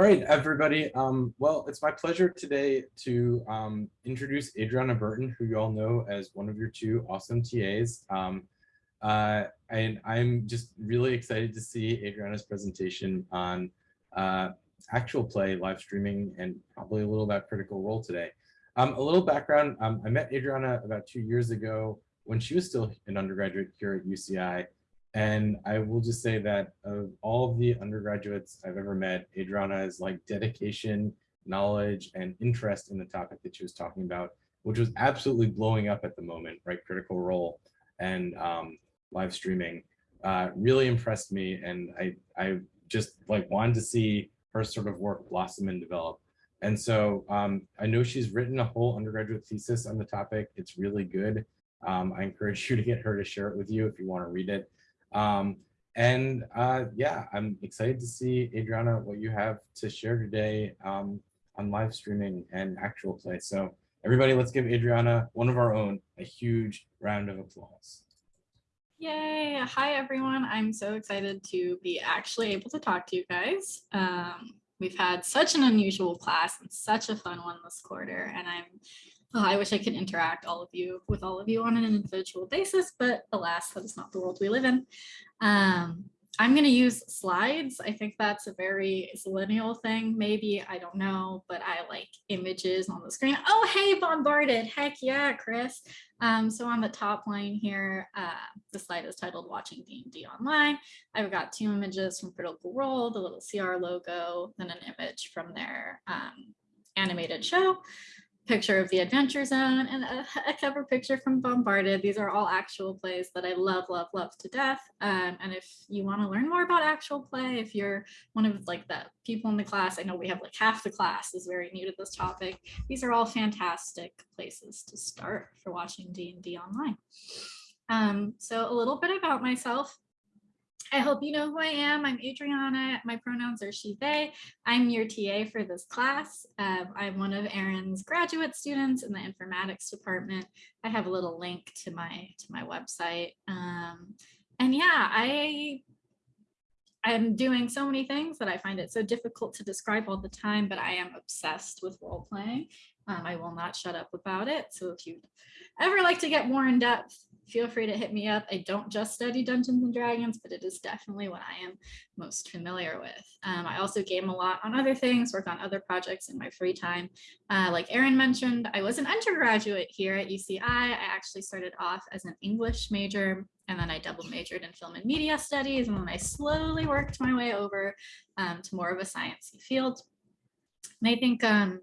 All right, everybody. Um, well, it's my pleasure today to um, introduce Adriana Burton, who you all know as one of your two awesome TAs. Um, uh, and I'm just really excited to see Adriana's presentation on uh, actual play, live streaming, and probably a little about Critical Role today. Um, a little background, um, I met Adriana about two years ago when she was still an undergraduate here at UCI. And I will just say that of all of the undergraduates I've ever met, Adriana's like dedication, knowledge, and interest in the topic that she was talking about, which was absolutely blowing up at the moment, right? Critical Role and um, live streaming uh, really impressed me. And I, I just like wanted to see her sort of work blossom and develop. And so um, I know she's written a whole undergraduate thesis on the topic. It's really good. Um, I encourage you to get her to share it with you if you want to read it. Um, and uh, yeah, I'm excited to see, Adriana, what you have to share today um, on live streaming and actual play. So everybody, let's give Adriana, one of our own, a huge round of applause. Yay. Hi, everyone. I'm so excited to be actually able to talk to you guys. Um, we've had such an unusual class and such a fun one this quarter, and I'm Oh, I wish I could interact all of you with all of you on an individual basis, but alas, that is not the world we live in. Um, I'm going to use slides. I think that's a very millennial thing, maybe. I don't know, but I like images on the screen. Oh, hey, bombarded. Heck yeah, Chris. Um, so on the top line here, uh, the slide is titled Watching D&D Online. I've got two images from Critical Role, the little CR logo, then an image from their um, animated show picture of the Adventure Zone and a, a, cover picture from Bombarded. These are all actual plays that I love, love, love to death. Um, and if you want to learn more about actual play, if you're one of like the people in the class, I know we have like half the class is very new to this topic. These are all fantastic places to start for watching D&D online. Um, so a little bit about myself. I hope you know who I am. I'm Adriana. My pronouns are she, they. I'm your TA for this class. Um, I'm one of Aaron's graduate students in the informatics department. I have a little link to my to my website. Um, and yeah, I I'm doing so many things that I find it so difficult to describe all the time, but I am obsessed with role playing. Um, I will not shut up about it. So if you ever like to get more in depth, feel free to hit me up. I don't just study Dungeons and Dragons, but it is definitely what I am most familiar with. Um, I also game a lot on other things, work on other projects in my free time. Uh, like Aaron mentioned, I was an undergraduate here at UCI. I actually started off as an English major and then I double majored in film and media studies. And then I slowly worked my way over um, to more of a sciencey field. And I think, um,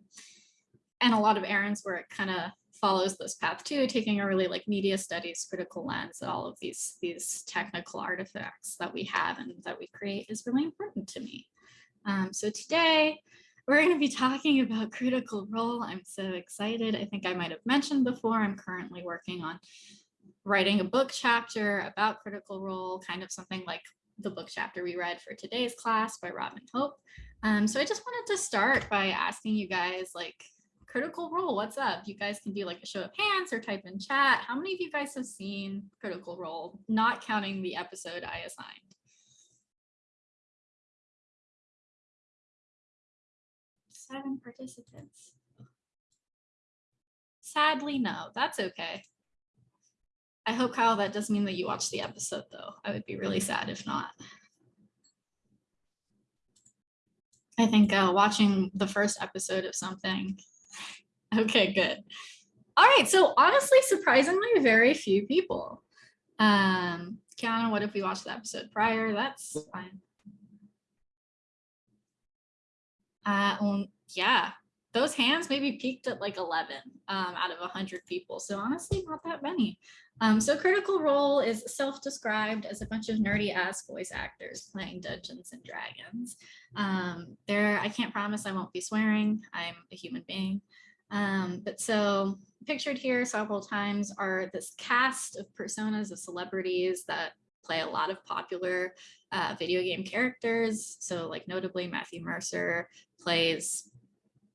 and a lot of Aaron's work kind of follows this path too, taking a really like media studies critical lens at all of these, these technical artifacts that we have and that we create is really important to me. Um, so today we're going to be talking about critical role. I'm so excited. I think I might have mentioned before, I'm currently working on writing a book chapter about critical role, kind of something like the book chapter we read for today's class by Robin Hope. Um, so I just wanted to start by asking you guys like Critical Role, what's up? You guys can do like a show of hands or type in chat. How many of you guys have seen Critical Role, not counting the episode I assigned? Seven participants. Sadly, no, that's okay. I hope, Kyle, that does mean that you watched the episode, though. I would be really sad if not. I think uh, watching the first episode of something Okay, good. All right, so honestly, surprisingly, very few people. Um, Kiana, what if we watched the episode prior? That's fine. Uh, um, yeah, those hands maybe peaked at like 11 um, out of 100 people. So honestly, not that many. Um, so Critical Role is self-described as a bunch of nerdy ass voice actors playing Dungeons and Dragons. Um, there, I can't promise I won't be swearing. I'm a human being. Um, but so pictured here several times are this cast of personas of celebrities that play a lot of popular uh, video game characters. So like notably Matthew Mercer plays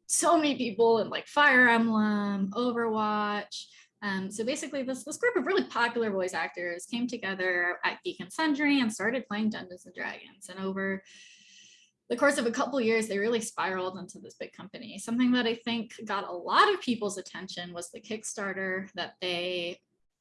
so many people in like Fire Emblem, Overwatch. Um, so basically this, this group of really popular voice actors came together at Geek and Sundry and started playing Dungeons and Dragons. And over the course of a couple years, they really spiraled into this big company. Something that I think got a lot of people's attention was the Kickstarter that they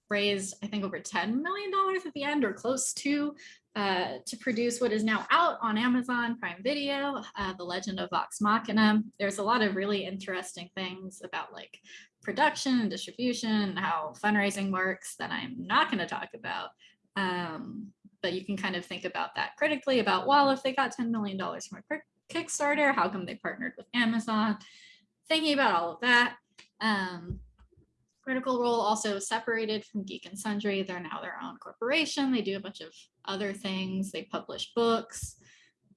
raised, I think over $10 million at the end or close to, uh, to produce what is now out on Amazon Prime Video, uh, The Legend of Vox Machina. There's a lot of really interesting things about like production and distribution, and how fundraising works that I'm not going to talk about. Um, but you can kind of think about that critically about, well, if they got $10 million from a Kickstarter, how come they partnered with Amazon? Thinking about all of that. Um, Critical Role also separated from Geek and Sundry. They're now their own corporation. They do a bunch of other things. They publish books.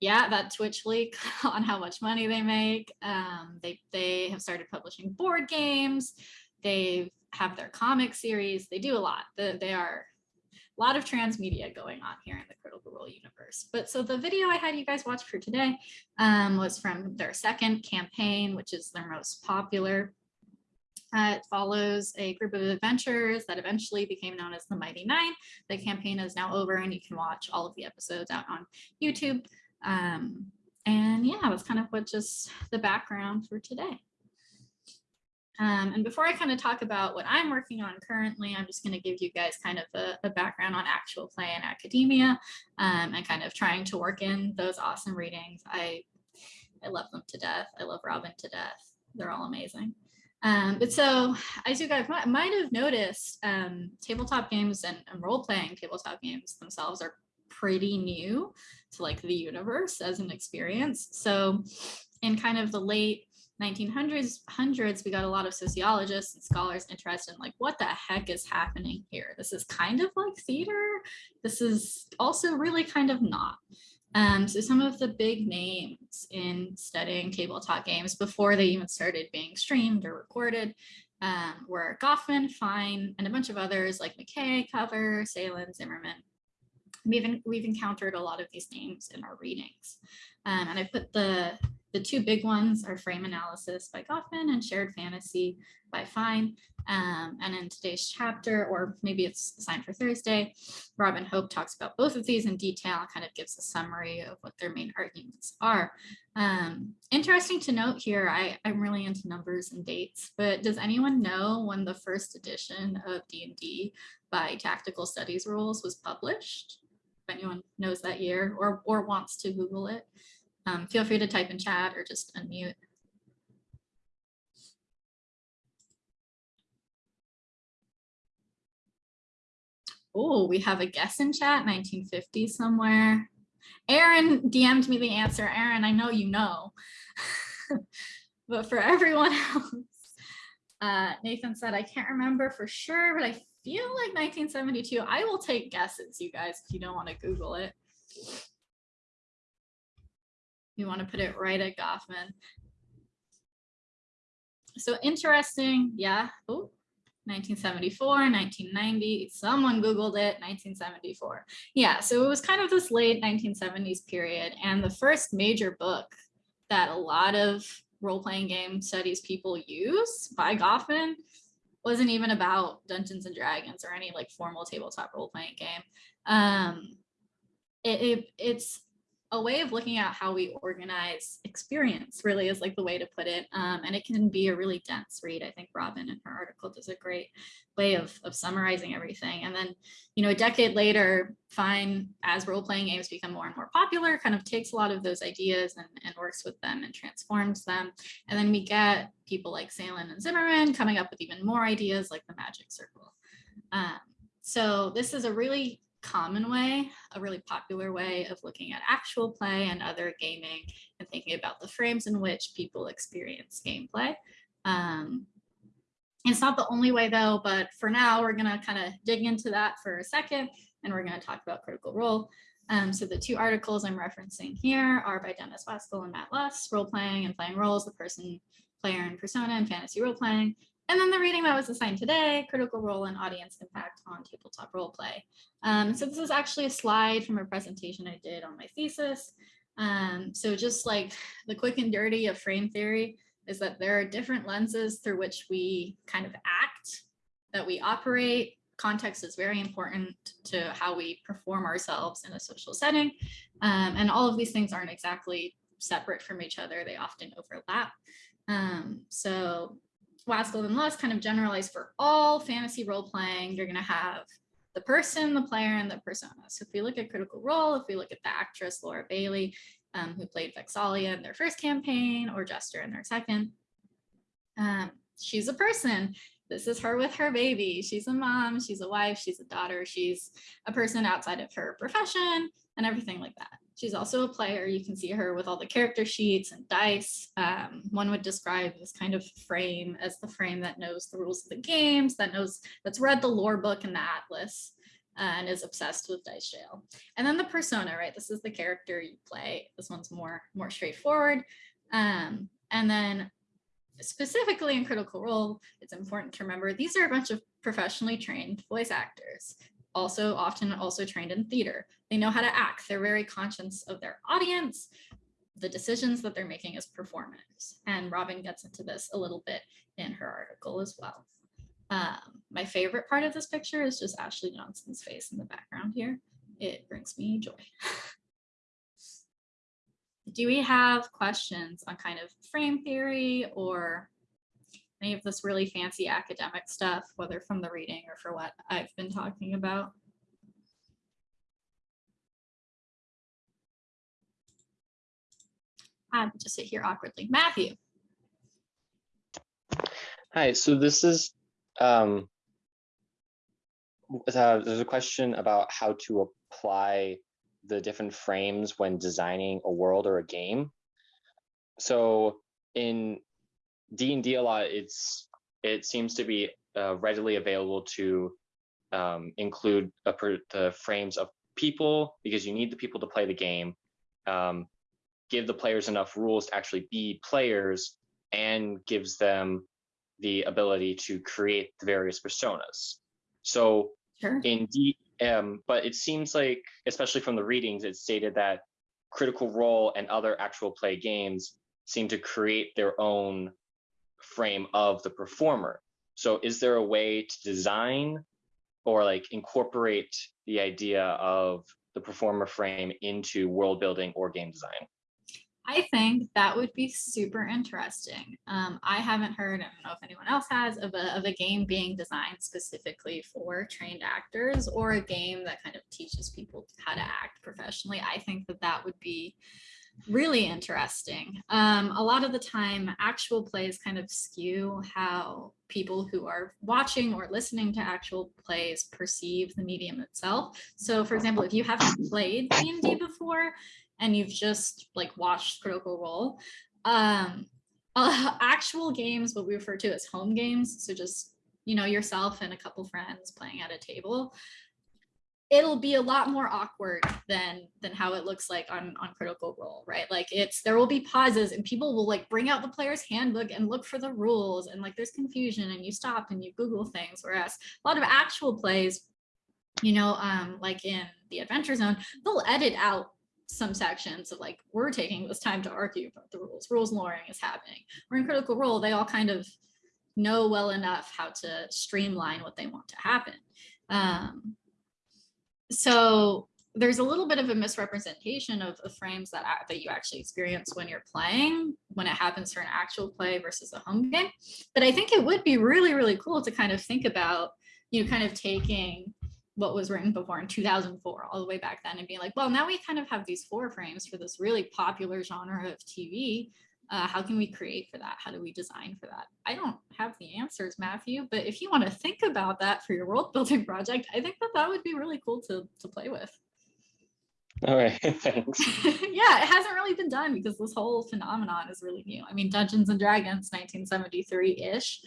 Yeah, that Twitch leak on how much money they make. Um, they, they have started publishing board games. They have their comic series. They do a lot. The, they are a lot of transmedia going on here in the Critical Role universe. But so the video I had you guys watch for today um, was from their second campaign, which is their most popular. Uh, it follows a group of adventurers that eventually became known as the Mighty Nein. The campaign is now over and you can watch all of the episodes out on YouTube. Um, and yeah, that's kind of what just the background for today. Um, and before I kind of talk about what I'm working on currently, I'm just going to give you guys kind of a, a background on actual play in academia um, and kind of trying to work in those awesome readings. I, I love them to death. I love Robin to death. They're all amazing. Um, but so as you guys might, might have noticed, um, tabletop games and, and role-playing tabletop games themselves are pretty new to like the universe as an experience. So in kind of the late 1900s, hundreds, we got a lot of sociologists and scholars interested in like, what the heck is happening here? This is kind of like theater. This is also really kind of not. Um, so some of the big names in studying tabletop games before they even started being streamed or recorded um, were Goffman, Fine, and a bunch of others like McKay, Cover, Salen, Zimmerman. We've, we've encountered a lot of these names in our readings. Um, and I put the, the two big ones are Frame Analysis by Goffman and Shared Fantasy by Fine. Um, and in today's chapter, or maybe it's assigned for Thursday, Robin Hope talks about both of these in detail and kind of gives a summary of what their main arguments are. Um, interesting to note here, I, I'm really into numbers and dates, but does anyone know when the first edition of D&D by Tactical Studies Rules was published? If anyone knows that year or, or wants to Google it, um, feel free to type in chat or just unmute. Oh, we have a guess in chat, 1950 somewhere. Aaron DM'd me the answer. Aaron, I know you know. but for everyone else, uh, Nathan said, I can't remember for sure, but I feel like 1972. I will take guesses, you guys, if you don't want to Google it. You want to put it right at Goffman. So interesting, yeah. Oh, 1974, 1990, someone Googled it, 1974. Yeah, so it was kind of this late 1970s period. And the first major book that a lot of role-playing game studies people use by Goffman wasn't even about Dungeons and Dragons or any like formal tabletop role-playing game. Um, it, it, it's a way of looking at how we organize experience really is like the way to put it. Um, and it can be a really dense read. I think Robin in her article does a great way of, of summarizing everything. And then, you know, a decade later, Fine, as role-playing games become more and more popular, kind of takes a lot of those ideas and, and works with them and transforms them. And then we get people like Salen and Zimmerman coming up with even more ideas like the magic circle. Um, so this is a really common way, a really popular way of looking at actual play and other gaming and thinking about the frames in which people experience gameplay. Um, it's not the only way though, but for now we're gonna kind of dig into that for a second and we're gonna talk about critical role. Um, so the two articles I'm referencing here are by Dennis Waskul and Matt Lust, role playing and playing roles, the person, player and persona and fantasy role playing, and then the reading that was assigned today, critical role and audience impact on tabletop role play. Um, so this is actually a slide from a presentation I did on my thesis. Um, so just like the quick and dirty of frame theory is that there are different lenses through which we kind of act, that we operate. Context is very important to how we perform ourselves in a social setting. Um, and all of these things aren't exactly separate from each other. They often overlap. Um, so Last Golden Lust kind of generalized for all fantasy role playing. You're going to have the person, the player, and the persona. So if we look at Critical Role, if we look at the actress Laura Bailey, um, who played Vex'ahlia in their first campaign or Jester in their second, um, she's a person. This is her with her baby. She's a mom, she's a wife, she's a daughter, she's a person outside of her profession and everything like that. She's also a player. You can see her with all the character sheets and dice. Um, one would describe this kind of frame as the frame that knows the rules of the games, that knows, that's read the lore book and the atlas uh, and is obsessed with dice jail. And then the persona, right? This is the character you play. This one's more, more straightforward. Um, and then specifically in Critical Role, it's important to remember these are a bunch of professionally trained voice actors also often also trained in theater. They know how to act. They're very conscious of their audience, the decisions that they're making as performers. And Robin gets into this a little bit in her article as well. Um, my favorite part of this picture is just Ashley Johnson's face in the background here. It brings me joy. Do we have questions on kind of frame theory or any of this really fancy academic stuff, whether from the reading or for what I've been talking about. Will just sit here awkwardly. Matthew. Hi, so this is, um, uh, there's a question about how to apply the different frames when designing a world or a game. So in D&D a lot, it's it seems to be uh, readily available to um, include per, the frames of people because you need the people to play the game. Um, give the players enough rules to actually be players and gives them the ability to create the various personas. So sure. in D, um, but it seems like, especially from the readings, it stated that Critical Role and other actual play games seem to create their own frame of the performer. So is there a way to design or like incorporate the idea of the performer frame into world building or game design? I think that would be super interesting. Um, I haven't heard, I don't know if anyone else has, of a, of a game being designed specifically for trained actors or a game that kind of teaches people how to act professionally. I think that that would be really interesting. Um, a lot of the time, actual plays kind of skew how people who are watching or listening to actual plays perceive the medium itself. So for example, if you haven't played D&D before and you've just like watched Critical Role, um, uh, actual games, what we refer to as home games, so just you know yourself and a couple friends playing at a table it'll be a lot more awkward than than how it looks like on on critical role right? Like it's there will be pauses and people will like bring out the player's handbook and look for the rules and like there's confusion and you stop and you google things whereas a lot of actual plays you know um like in the adventure zone they'll edit out some sections of like we're taking this time to argue about the rules rules lawyering is happening. We're in critical role they all kind of know well enough how to streamline what they want to happen. Um so there's a little bit of a misrepresentation of, of frames that, that you actually experience when you're playing, when it happens for an actual play versus a home game. But I think it would be really, really cool to kind of think about, you know, kind of taking what was written before in 2004 all the way back then and being like, well, now we kind of have these four frames for this really popular genre of TV uh, how can we create for that? How do we design for that? I don't have the answers, Matthew, but if you want to think about that for your world building project, I think that that would be really cool to, to play with. All right, thanks. yeah, it hasn't really been done because this whole phenomenon is really new. I mean, Dungeons and Dragons 1973-ish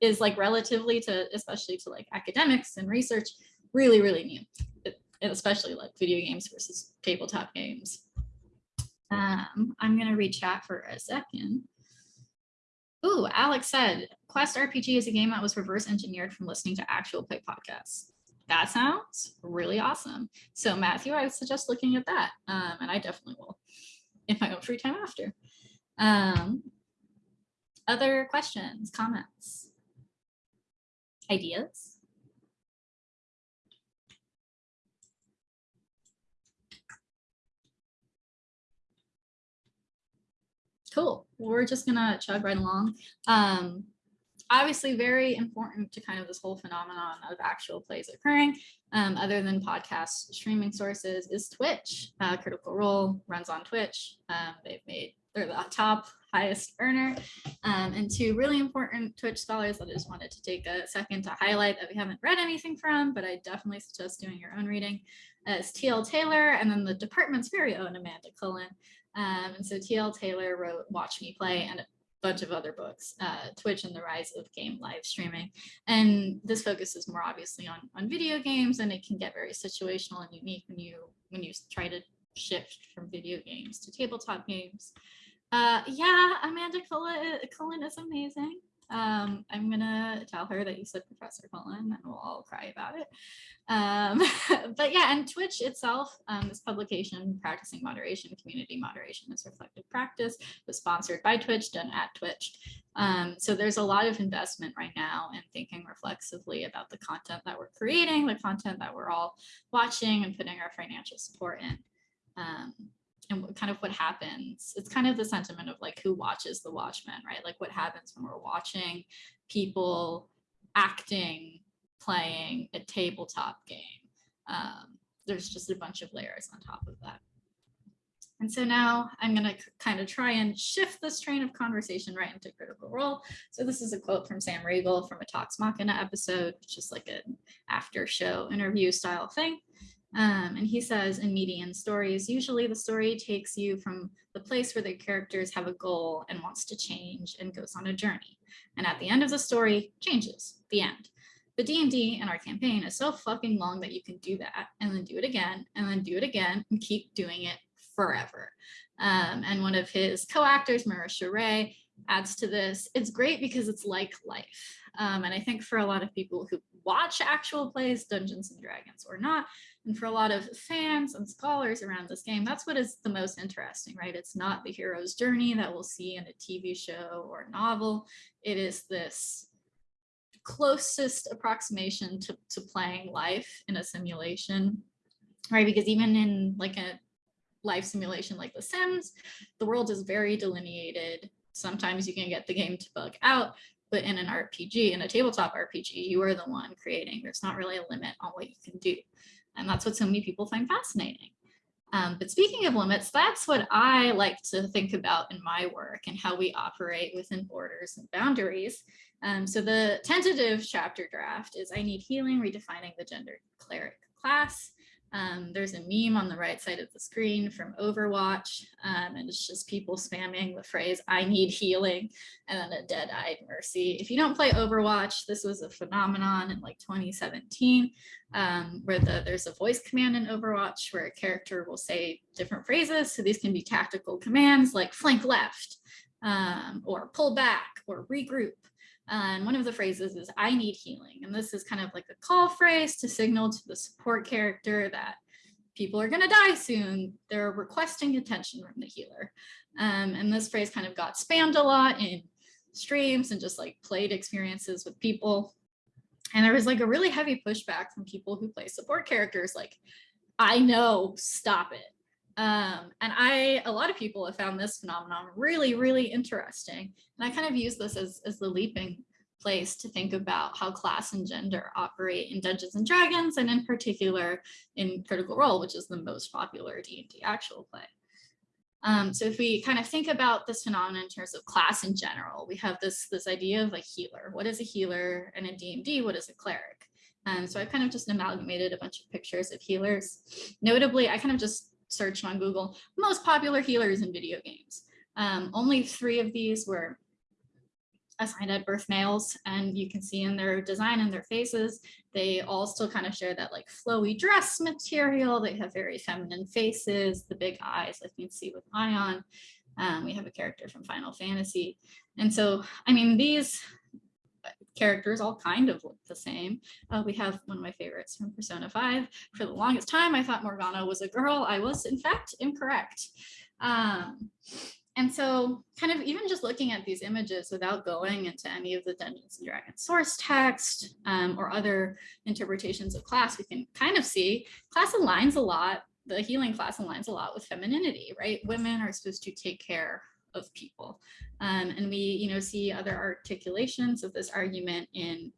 is like relatively to, especially to like academics and research, really, really new, it, especially like video games versus tabletop games. Um, I'm going to read chat for a second. Ooh, Alex said, Quest RPG is a game that was reverse engineered from listening to actual play podcasts. That sounds really awesome. So Matthew, I would suggest looking at that. Um, and I definitely will in my own free time after. Um, other questions, comments, ideas? Cool. We're just gonna chug right along. Um, obviously very important to kind of this whole phenomenon of actual plays occurring, um, other than podcast streaming sources, is Twitch. Uh, Critical Role runs on Twitch. Um, they've made, they're the top highest earner. Um, and two really important Twitch scholars that I just wanted to take a second to highlight that we haven't read anything from, but I definitely suggest doing your own reading, uh, is T.L. Taylor and then the department's very own Amanda Cullen. Um, and so T.L. Taylor wrote Watch Me Play and a bunch of other books, uh, Twitch and the rise of game live streaming. And this focuses more obviously on, on video games and it can get very situational and unique when you when you try to shift from video games to tabletop games. Uh, yeah, Amanda Cullen, Cullen is amazing. Um, I'm gonna tell her that you said Professor Cullen and we'll all cry about it. Um, but yeah, and Twitch itself, um, this publication, Practicing Moderation, Community Moderation is Reflective Practice, was sponsored by Twitch, done at Twitch. Um, so there's a lot of investment right now in thinking reflexively about the content that we're creating, the content that we're all watching and putting our financial support in. And what, kind of what happens. It's kind of the sentiment of like who watches the Watchmen, right? Like what happens when we're watching people acting, playing a tabletop game. Um, there's just a bunch of layers on top of that. And so now I'm going to kind of try and shift this train of conversation right into critical role. So this is a quote from Sam Riegel from a Talks Machina episode, which is like an after show interview style thing. Um, and he says in median stories, usually the story takes you from the place where the characters have a goal and wants to change and goes on a journey. And at the end of the story, changes, the end. But D&D in our campaign is so fucking long that you can do that and then do it again and then do it again and keep doing it forever. Um, and one of his co-actors, Marisha Ray, adds to this. It's great because it's like life. Um, and I think for a lot of people who watch actual plays, Dungeons and Dragons or not, and for a lot of fans and scholars around this game, that's what is the most interesting, right? It's not the hero's journey that we'll see in a TV show or novel. It is this closest approximation to, to playing life in a simulation, right? Because even in like a life simulation like The Sims, the world is very delineated. Sometimes you can get the game to bug out, but in an RPG, in a tabletop RPG, you are the one creating. There's not really a limit on what you can do. And that's what so many people find fascinating. Um, but speaking of limits, that's what I like to think about in my work and how we operate within borders and boundaries. Um, so the tentative chapter draft is I need healing, redefining the gender cleric class. Um, there's a meme on the right side of the screen from Overwatch, um, and it's just people spamming the phrase, I need healing, and then a dead-eyed mercy. If you don't play Overwatch, this was a phenomenon in like 2017, um, where the, there's a voice command in Overwatch where a character will say different phrases. So these can be tactical commands like flank left, um, or pull back, or regroup. And one of the phrases is, I need healing. And this is kind of like a call phrase to signal to the support character that people are gonna die soon. They're requesting attention from the healer. Um, and this phrase kind of got spammed a lot in streams and just like played experiences with people. And there was like a really heavy pushback from people who play support characters like, I know, stop it. Um, and I, a lot of people have found this phenomenon really, really interesting. And I kind of use this as, as the leaping place to think about how class and gender operate in Dungeons and Dragons, and in particular in Critical Role, which is the most popular D&D actual play. Um, so if we kind of think about this phenomenon in terms of class in general, we have this, this idea of a healer. What is a healer? And in D&D, what is a cleric? And so I kind of just amalgamated a bunch of pictures of healers. Notably, I kind of just searched on Google, most popular healers in video games. Um, only three of these were assigned at birth males and you can see in their design and their faces, they all still kind of share that like flowy dress material. They have very feminine faces, the big eyes like you can see with Ion. Um, we have a character from Final Fantasy. And so, I mean, these characters all kind of look the same. Uh, we have one of my favorites from Persona 5. For the longest time, I thought Morgana was a girl. I was, in fact, incorrect. Um, and so kind of even just looking at these images without going into any of the Dungeons and Dragons source text um, or other interpretations of class, we can kind of see class aligns a lot, the healing class aligns a lot with femininity, right? Women are supposed to take care of people. Um, and we, you know, see other articulations of this argument in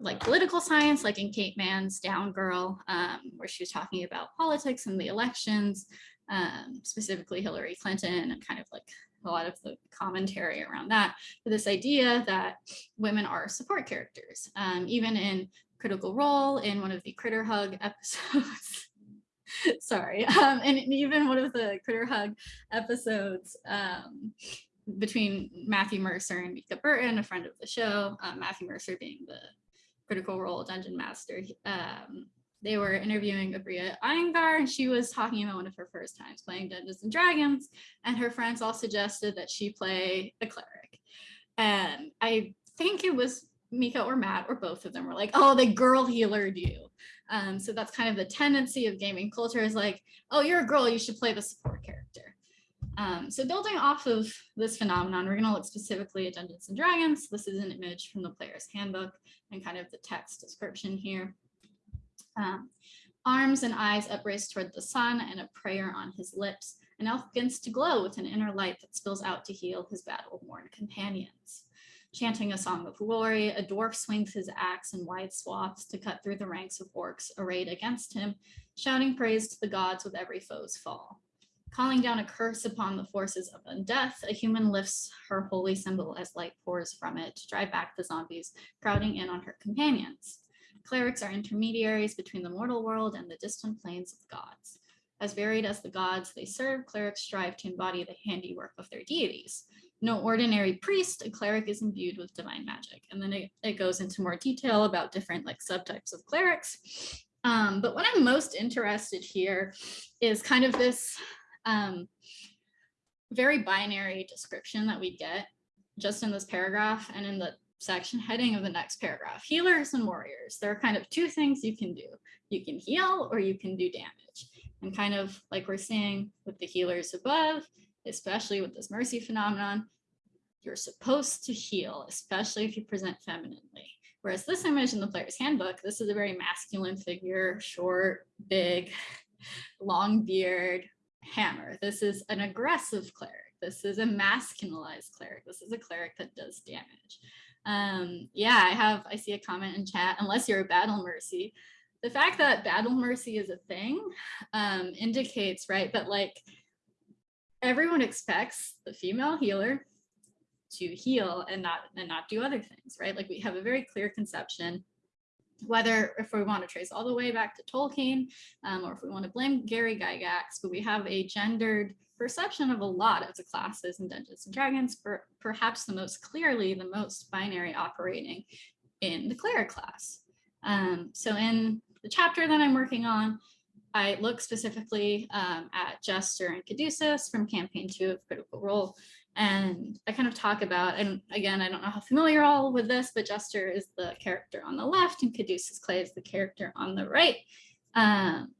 like political science, like in Kate Manne's Down Girl, um, where she was talking about politics and the elections, um, specifically Hillary Clinton and kind of like a lot of the commentary around that. But this idea that women are support characters, um, even in Critical Role in one of the Critter Hug episodes. Sorry, um, and even one of the Critter Hug episodes um, between Matthew Mercer and Mica Burton, a friend of the show, um, Matthew Mercer being the Critical Role Dungeon Master. Um, they were interviewing Abria Iyengar and she was talking about one of her first times playing Dungeons and Dragons and her friends all suggested that she play a cleric. And I think it was Mica or Matt or both of them were like, oh, the girl healer you. Um, so that's kind of the tendency of gaming culture is like, oh, you're a girl, you should play the support character. Um, so building off of this phenomenon, we're going to look specifically at Dungeons and Dragons. This is an image from the player's handbook and kind of the text description here. Um, arms and eyes upraised toward the sun and a prayer on his lips, an elf begins to glow with an inner light that spills out to heal his battle-worn companions. Chanting a song of glory, a dwarf swings his axe in wide swaths to cut through the ranks of orcs arrayed against him, shouting praise to the gods with every foe's fall. Calling down a curse upon the forces of undeath, a human lifts her holy symbol as light pours from it to drive back the zombies crowding in on her companions. Clerics are intermediaries between the mortal world and the distant planes of gods. As varied as the gods they serve, clerics strive to embody the handiwork of their deities. No ordinary priest, a cleric is imbued with divine magic. And then it, it goes into more detail about different like subtypes of clerics. Um, but what I'm most interested here is kind of this um, very binary description that we get just in this paragraph and in the section heading of the next paragraph, healers and warriors. There are kind of two things you can do. You can heal or you can do damage. And kind of like we're seeing with the healers above, especially with this mercy phenomenon, you're supposed to heal, especially if you present femininely. Whereas this image in the player's handbook, this is a very masculine figure, short, big, long beard, hammer. This is an aggressive cleric. This is a masculinized cleric. This is a cleric that does damage. Um, yeah, I have, I see a comment in chat, unless you're a battle mercy. The fact that battle mercy is a thing um, indicates, right, that like everyone expects the female healer to heal and not and not do other things, right? Like we have a very clear conception whether if we want to trace all the way back to Tolkien um, or if we want to blame Gary Gygax, but we have a gendered perception of a lot of the classes in Dungeons and Dragons, per, perhaps the most clearly, the most binary operating in the cleric class. Um, so in the chapter that I'm working on, I look specifically um, at Jester and Caduceus from campaign two of Critical Role. And I kind of talk about, and again, I don't know how familiar all with this, but Jester is the character on the left and Caduceus Clay is the character on the right. Um,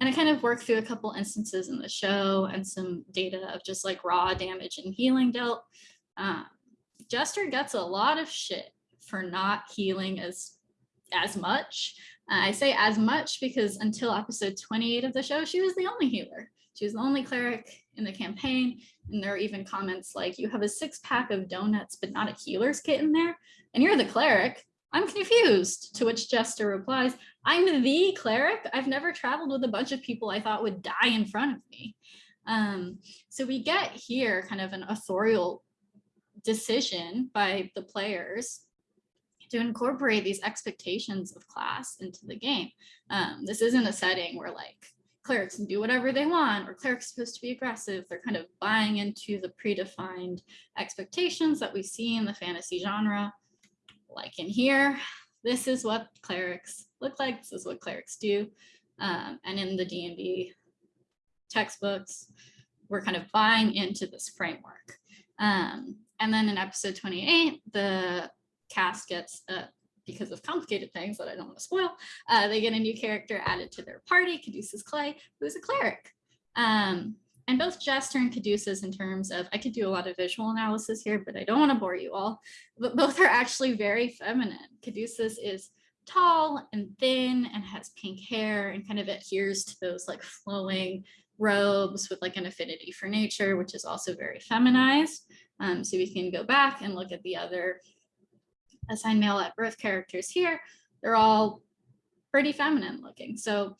and I kind of work through a couple instances in the show and some data of just like raw damage and healing dealt. Um, Jester gets a lot of shit for not healing as as much. Uh, I say as much because until episode 28 of the show, she was the only healer. She was the only cleric in the campaign. And there are even comments like, you have a six pack of donuts, but not a healer's kit in there. And you're the cleric. I'm confused. To which Jester replies, I'm the cleric. I've never traveled with a bunch of people I thought would die in front of me. Um, so we get here kind of an authorial decision by the players to incorporate these expectations of class into the game. Um, this isn't a setting where like clerics can do whatever they want or clerics supposed to be aggressive. They're kind of buying into the predefined expectations that we see in the fantasy genre. Like in here, this is what clerics look like. This is what clerics do. Um, and in the D&D textbooks, we're kind of buying into this framework. Um, and then in episode 28, the cast gets, uh, because of complicated things that I don't want to spoil, uh, they get a new character added to their party, Caduceus Clay, who's a cleric. Um, and both Jester and Caduceus in terms of, I could do a lot of visual analysis here, but I don't want to bore you all, but both are actually very feminine. Caduceus is tall and thin and has pink hair and kind of adheres to those like flowing robes with like an affinity for nature, which is also very feminized. Um, so we can go back and look at the other assigned male at birth characters here. They're all pretty feminine looking. So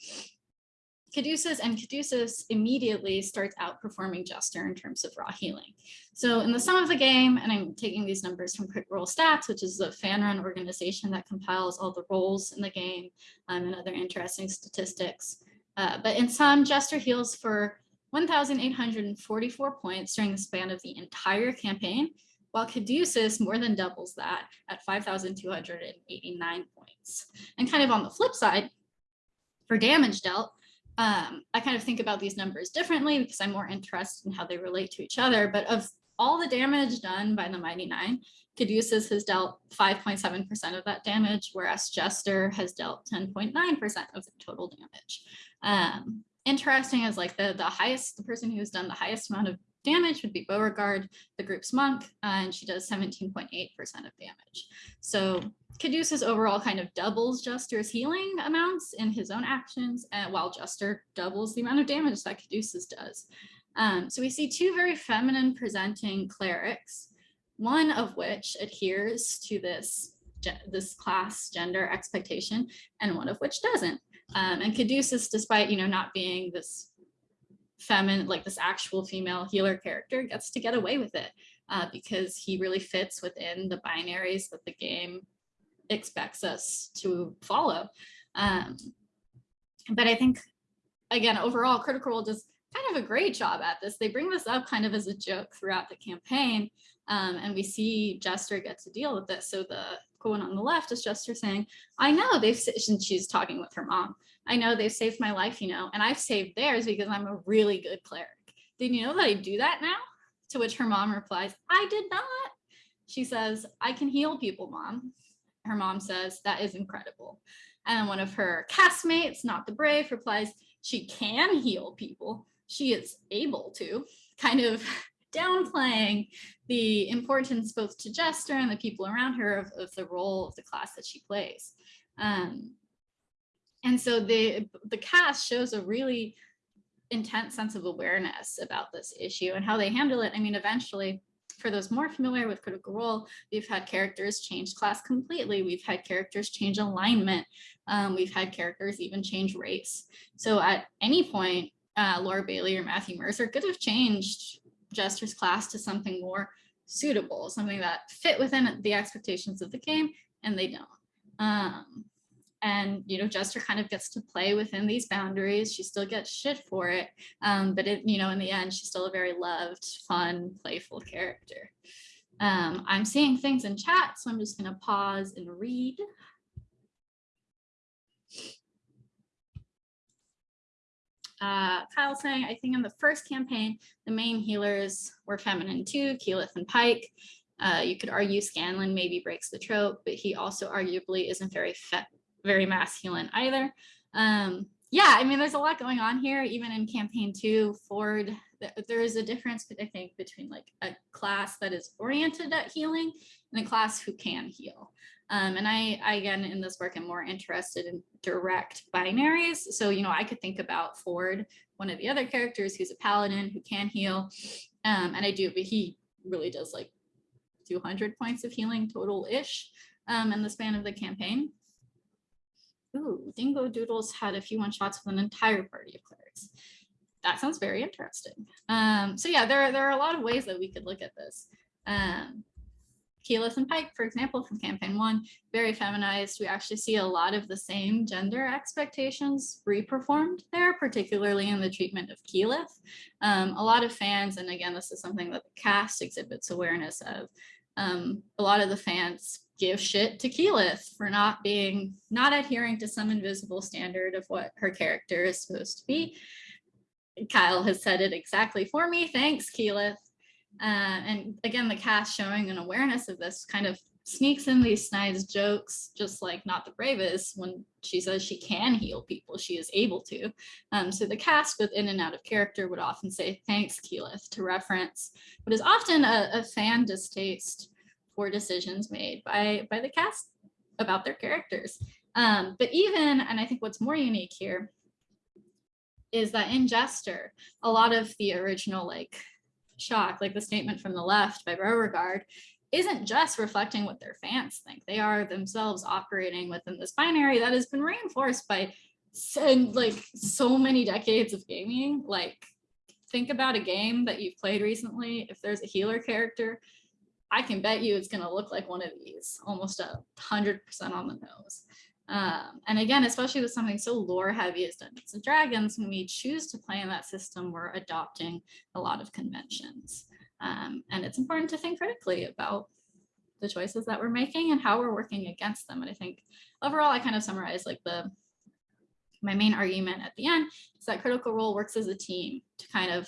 Caduceus and Caduceus immediately starts outperforming Jester in terms of raw healing. So in the sum of the game, and I'm taking these numbers from Critical Role Stats, which is the fan run organization that compiles all the roles in the game um, and other interesting statistics. Uh, but in sum, Jester heals for 1,844 points during the span of the entire campaign, while Caduceus more than doubles that at 5,289 points. And kind of on the flip side, for damage dealt, um, I kind of think about these numbers differently because I'm more interested in how they relate to each other. But of all the damage done by the Mighty Nein, Caduceus has dealt 5.7% of that damage, whereas Jester has dealt 10.9% of the total damage. Um, interesting is like the, the highest, the person who's done the highest amount of damage would be Beauregard, the group's monk, and she does 17.8% of damage. So Caduceus overall kind of doubles Jester's healing amounts in his own actions, uh, while Jester doubles the amount of damage that Caduceus does. Um, so we see two very feminine presenting clerics, one of which adheres to this, this class gender expectation, and one of which doesn't. Um, and Caduceus, despite you know not being this feminine, like this actual female healer character, gets to get away with it uh, because he really fits within the binaries that the game expects us to follow. Um, but I think, again, overall, Critical Role does kind of a great job at this. They bring this up kind of as a joke throughout the campaign, um, and we see Jester get to deal with this. So the one on the left is Jester saying, I know they've, and she's talking with her mom, I know they've saved my life, you know, and I've saved theirs because I'm a really good cleric. Did you know that I do that now? To which her mom replies, I did not. She says, I can heal people, mom her mom says, that is incredible. And one of her castmates, Nott the Brave, replies, she can heal people. She is able to, kind of downplaying the importance both to Jester and the people around her of, of the role of the class that she plays. Um, and so the, the cast shows a really intense sense of awareness about this issue and how they handle it. I mean, eventually for those more familiar with Critical Role, we've had characters change class completely. We've had characters change alignment. Um, we've had characters even change race. So at any point, uh, Laura Bailey or Matthew Mercer could have changed Jester's class to something more suitable, something that fit within the expectations of the game, and they don't. Um, and you know Jester kind of gets to play within these boundaries. She still gets shit for it, um, but it you know in the end she's still a very loved, fun, playful character. Um, I'm seeing things in chat, so I'm just going to pause and read. Uh, Kyle saying, I think in the first campaign, the main healers were feminine too, Keyleth and Pike. Uh, you could argue Scanlan maybe breaks the trope, but he also arguably isn't very very masculine either. Um, yeah, I mean, there's a lot going on here, even in campaign two, Fjord, there is a difference, I think, between like a class that is oriented at healing and a class who can heal. Um, and I, I, again, in this work, I'm more interested in direct binaries. So, you know, I could think about Fjord, one of the other characters who's a paladin who can heal. Um, and I do, but he really does like 200 points of healing total-ish um, in the span of the campaign. Ooh, Dingo Doodles had a few one shots with an entire party of clerics. That sounds very interesting. Um, so yeah, there, there are a lot of ways that we could look at this. Um, Keyleth and Pike, for example, from campaign one, very feminized. We actually see a lot of the same gender expectations reperformed there, particularly in the treatment of Keyleth. Um, a lot of fans, and again, this is something that the cast exhibits awareness of, um, a lot of the fans give shit to Keyleth for not being, not adhering to some invisible standard of what her character is supposed to be. Kyle has said it exactly for me. Thanks, Keyleth. Uh, and again, the cast showing an awareness of this kind of sneaks in these snide jokes, just like Nott the Bravest, when she says she can heal people, she is able to. Um, so the cast with in and out of character would often say, thanks, Keyleth, to reference what is often a, a fan distaste for decisions made by, by the cast about their characters. Um, but even, and I think what's more unique here, is that in Jester, a lot of the original like shock, like the statement from the left by Beauregard, isn't just reflecting what their fans think. They are themselves operating within this binary that has been reinforced by so, like so many decades of gaming. Like think about a game that you've played recently. If there's a healer character, I can bet you it's going to look like one of these, almost a hundred percent on the nose. Um, and again, especially with something so lore heavy as Dungeons and Dragons, when we choose to play in that system, we're adopting a lot of conventions. Um, and it's important to think critically about the choices that we're making and how we're working against them. And I think overall, I kind of summarize like the my main argument at the end is that Critical Role works as a team to kind of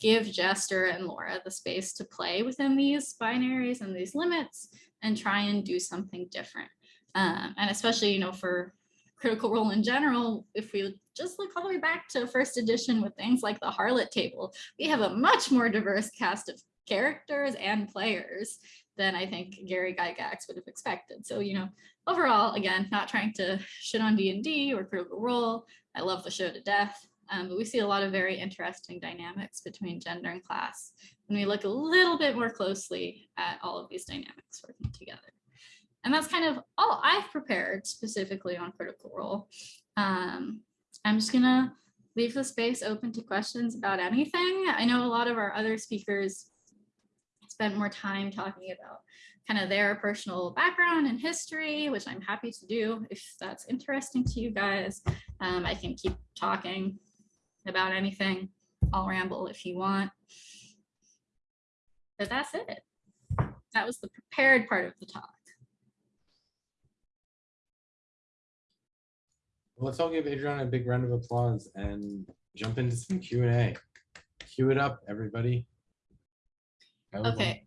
give Jester and Laura the space to play within these binaries and these limits and try and do something different. Um, and especially, you know, for critical role in general, if we just look all the way back to first edition with things like the harlot table, we have a much more diverse cast of characters and players than I think Gary Gygax would have expected. So, you know, overall, again, not trying to shit on D&D or Critical Role. I love the show to death, um, but we see a lot of very interesting dynamics between gender and class when we look a little bit more closely at all of these dynamics working together. And that's kind of all I've prepared specifically on Critical Role. Um, I'm just gonna leave the space open to questions about anything. I know a lot of our other speakers spent more time talking about kind of their personal background and history, which I'm happy to do if that's interesting to you guys. Um, I can keep talking about anything. I'll ramble if you want. But that's it. That was the prepared part of the talk. Well, let's all give Adriana a big round of applause and jump into some Q and A. Cue it up, everybody. Okay.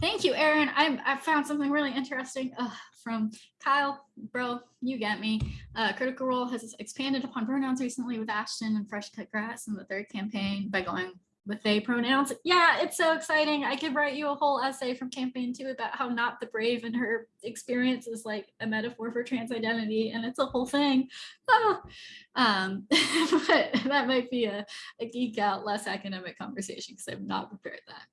Thank you, Aaron. I, I found something really interesting uh, from Kyle. Bro, you get me. Uh, Critical Role has expanded upon pronouns recently with Ashton and Fresh Cut Grass in the third campaign by going with they pronouns. Yeah, it's so exciting. I could write you a whole essay from campaign two about how Nott the Brave and her experience is like a metaphor for trans identity and it's a whole thing. Oh. Um, but that might be a, a geek out, less academic conversation because I've not prepared that.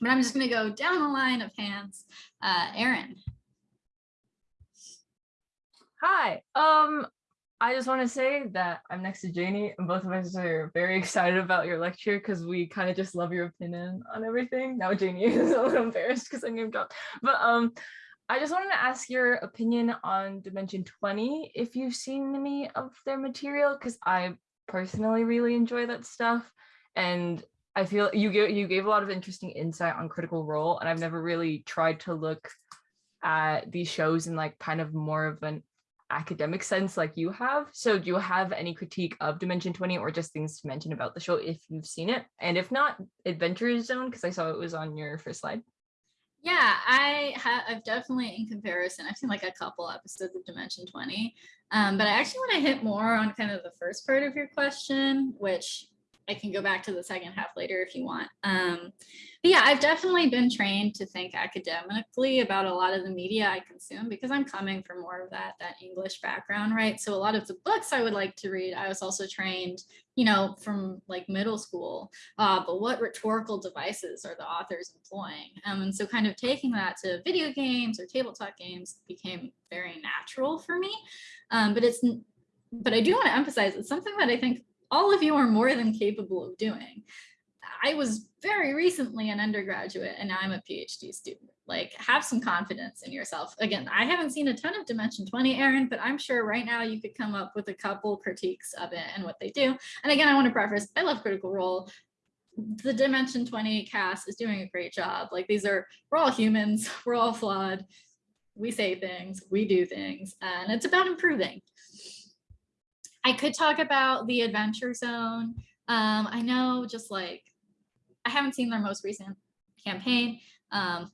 But I'm just gonna go down the line of hands. Uh, Aaron. Hi, um, I just want to say that I'm next to Janie and both of us are very excited about your lecture because we kind of just love your opinion on everything. Now Janie is a little embarrassed because I name dropped. But um I just wanted to ask your opinion on Dimension 20 if you've seen any of their material because I personally really enjoy that stuff. And I feel you gave you gave a lot of interesting insight on Critical Role, and I've never really tried to look at these shows in like kind of more of an academic sense like you have. So do you have any critique of Dimension 20 or just things to mention about the show if you've seen it? And if not, Adventure Zone, because I saw it was on your first slide. Yeah, I have I've definitely in comparison, I've seen like a couple episodes of Dimension 20. Um, but I actually want to hit more on kind of the first part of your question, which I can go back to the second half later if you want. Um, but yeah, I've definitely been trained to think academically about a lot of the media I consume because I'm coming from more of that, that English background, right? So a lot of the books I would like to read, I was also trained, you know, from like middle school, uh, but what rhetorical devices are the authors employing? Um, and so kind of taking that to video games or tabletop games became very natural for me. Um, but it's, but I do want to emphasize it's something that I think all of you are more than capable of doing. I was very recently an undergraduate and now I'm a PhD student. Like have some confidence in yourself. Again, I haven't seen a ton of Dimension 20, Aaron, but I'm sure right now you could come up with a couple critiques of it and what they do. And again, I want to preface, I love Critical Role. The Dimension 20 cast is doing a great job. Like these are, we're all humans, we're all flawed. We say things, we do things, and it's about improving. I could talk about the Adventure Zone. Um, I know just like, I haven't seen their most recent campaign. Um,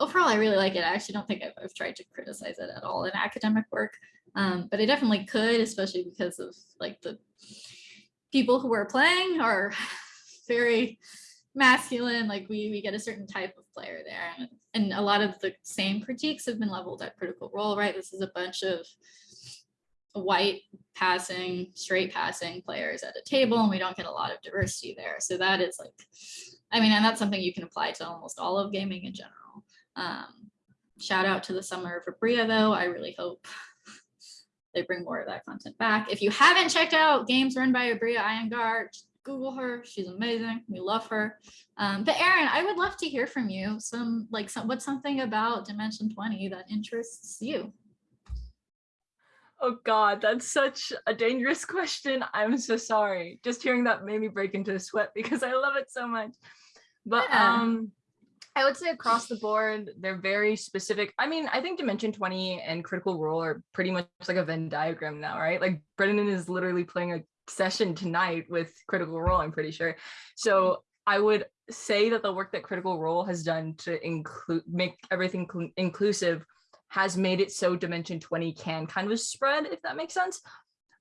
overall, I really like it. I actually don't think I've, I've tried to criticize it at all in academic work, um, but I definitely could, especially because of like the people who are playing are very masculine. Like we, we get a certain type of player there. And, and a lot of the same critiques have been leveled at Critical Role, right? This is a bunch of white passing, straight passing players at a table and we don't get a lot of diversity there. So that is like, I mean, and that's something you can apply to almost all of gaming in general. Um, shout out to the summer of Abria though. I really hope they bring more of that content back. If you haven't checked out games run by Abria Iyengar, Google her. She's amazing. We love her. Um, but Aaron, I would love to hear from you. Some like some, what's something about Dimension 20 that interests you? Oh God, that's such a dangerous question. I'm so sorry. Just hearing that made me break into a sweat because I love it so much. But Yeah. um I would say across the board, they're very specific. I mean, I think Dimension 20 and Critical Role are pretty much like a Venn diagram now, right? Like Brennan is literally playing a session tonight with Critical Role, I'm pretty sure. So I would say that the work that Critical Role has done to include make everything cl- inclusive has made it so Dimension 20 can kind of spread, if that makes sense.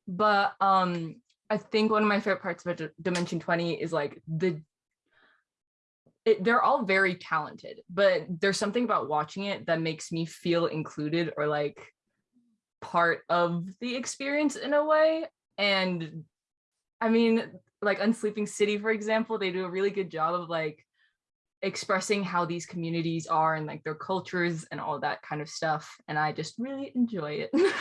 But um, I think one of my favorite parts about Dimension 20 is like the it, they're all very talented, but there's something about watching it that makes me feel included or like part of the experience in a way. And I mean, like Unsleeping City, for example, they do a really good job of like expressing how these communities are and like their cultures and all that kind of stuff. And I just really enjoy it.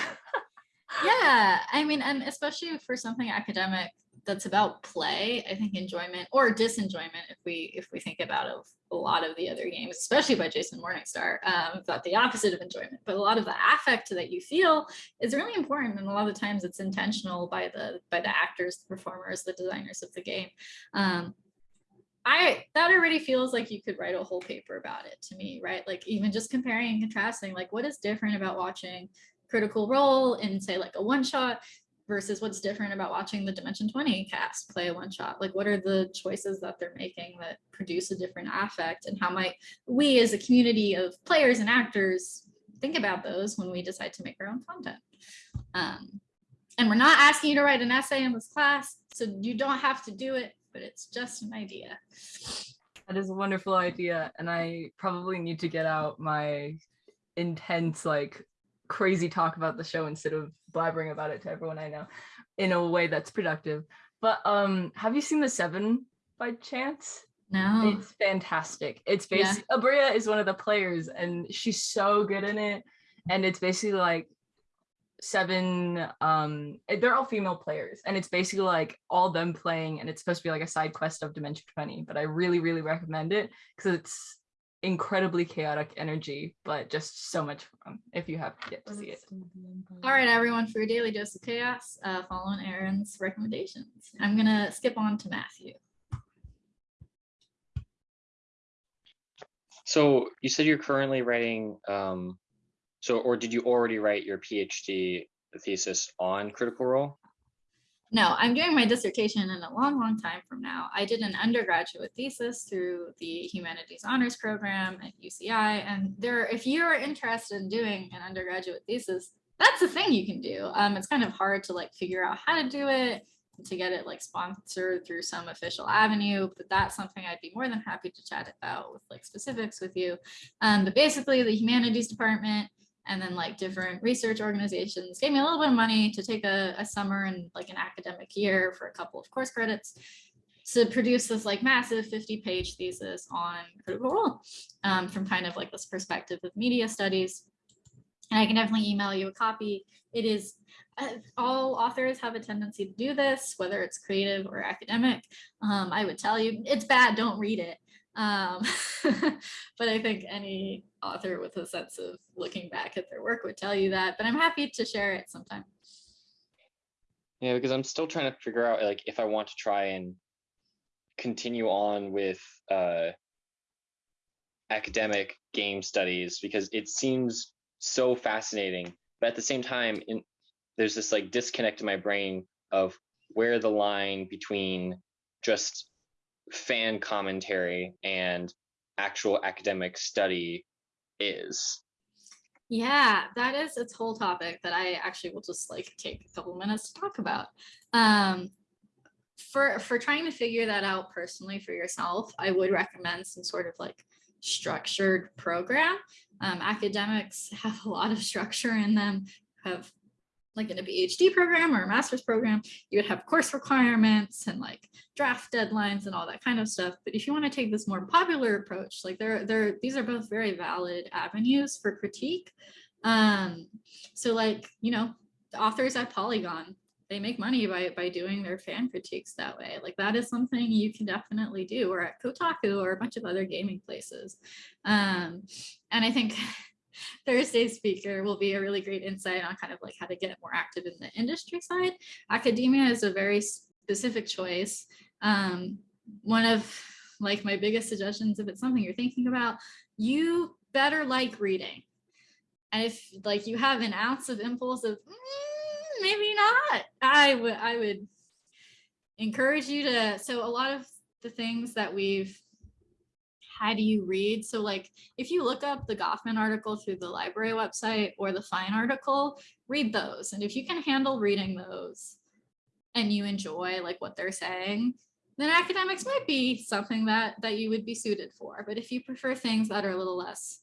Yeah, I mean, and especially for something academic that's about play, I think enjoyment or disenjoyment, if we if we think about a lot of the other games, especially by Jason Morningstar, um, about the opposite of enjoyment. But a lot of the affect that you feel is really important, and a lot of times it's intentional by the by the actors, the performers, the designers of the game. Um, I that already feels like you could write a whole paper about it to me, right? Like even just comparing and contrasting, like what is different about watching Critical Role in say like a one shot versus what's different about watching the Dimension 20 cast play a one shot? Like what are the choices that they're making that produce a different affect and how might we as a community of players and actors think about those when we decide to make our own content? Um, and we're not asking you to write an essay in this class, so you don't have to do it, but it's just an idea. That is a wonderful idea. And I probably need to get out my intense, like crazy talk about the show instead of blabbering about it to everyone I know in a way that's productive. But um, have you seen the seven by chance? No. It's fantastic. It's Yeah. basically Abria is one of the players and she's so good in it. And it's basically like seven um eh, they're all female players and it's basically like all them playing and it's supposed to be like a side quest of dimension 20 but i really really recommend it because it's incredibly chaotic energy but just so much fun if you have yet to see it All right, everyone, for your daily dose of chaos, uh, following Aaron's recommendations. I'm gonna skip on to Matthew. So you said you're currently writing, um, so or did you already write your PhD thesis on Critical Role? No, I'm doing my dissertation in a long, long time from now. I did an undergraduate thesis through the Humanities Honors Program at UCI. And there, if you're interested in doing an undergraduate thesis, that's a thing you can do. Um, it's kind of hard to like figure out how to do it, to get it like sponsored through some official avenue, but that's something I'd be more than happy to chat about with like specifics with you. Um, but basically the humanities department and then like different research organizations gave me a little bit of money to take a, a summer and like an academic year for a couple of course credits to produce this like massive 50 page thesis on critical role um, from kind of like this perspective of media studies. And I can definitely email you a copy. It is uh, all authors have a tendency to do this, whether it's creative or academic. Um, I would tell you it's bad, don't read it. Um, but I think any author with a sense of looking back at their work would tell you that, but I'm happy to share it sometime. Yeah, because I'm still trying to figure out like if I want to try and continue on with uh, academic game studies because it seems so fascinating, but at the same time, in, there's this like disconnect in my brain of where the line between just fan commentary and actual academic study is. Yeah, that is its whole topic that I actually will just like take a couple minutes to talk about. Um, for for trying to figure that out personally for yourself, I would recommend some sort of like structured program. Um, academics have a lot of structure in them, have like in a PhD program or a master's program, you would have course requirements and like draft deadlines and all that kind of stuff. But if you want to take this more popular approach, like there, there, these are both very valid avenues for critique. Um, so like, you know, the authors at Polygon, they make money by, by doing their fan critiques that way. Like that is something you can definitely do or at Kotaku or a bunch of other gaming places. Um, and I think Thursday's speaker will be a really great insight on kind of like how to get more active in the industry side. Academia is a very specific choice. Um, one of like my biggest suggestions, if it's something you're thinking about, you better like reading. And if like you have an ounce of impulse of mm, maybe not, I would I would encourage you to. So a lot of the things that we've how do you read? So like if you look up the Goffman article through the library website or the fine article, read those. And if you can handle reading those and you enjoy like what they're saying, then academics might be something that that you would be suited for. But if you prefer things that are a little less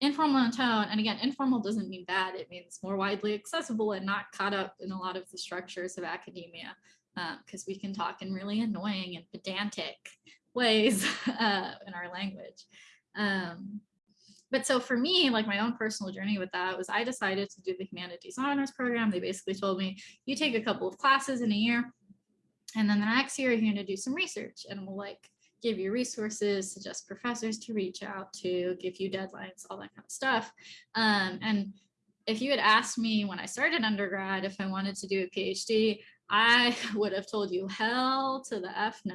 informal in tone, and again, informal doesn't mean bad, it means more widely accessible and not caught up in a lot of the structures of academia, because um, we can talk in really annoying and pedantic ways uh, in our language. Um, but so for me, like my own personal journey with that was I decided to do the humanities honors program. They basically told me you take a couple of classes in a year and then the next year you're going to do some research and we'll like give you resources, suggest professors to reach out to, give you deadlines, all that kind of stuff. Um, and if you had asked me when I started undergrad if I wanted to do a PhD, I would have told you hell to the F no.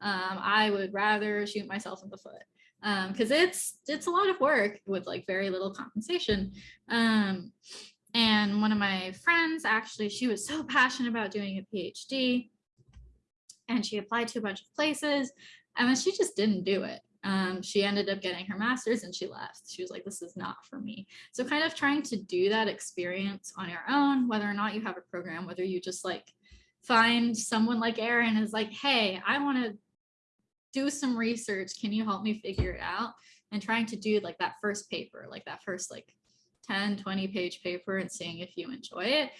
Um, I would rather shoot myself in the foot because um, it's it's a lot of work with like very little compensation. Um, and one of my friends actually, she was so passionate about doing a PhD and she applied to a bunch of places and then she just didn't do it. Um, she ended up getting her master's and she left. She was like, this is not for me. So kind of trying to do that experience on your own, whether or not you have a program, whether you just like find someone like Aaron is like, hey, I want to do some research. Can you help me figure it out? And trying to do like that first paper, like that first like 10, 20 page paper and seeing if you enjoy it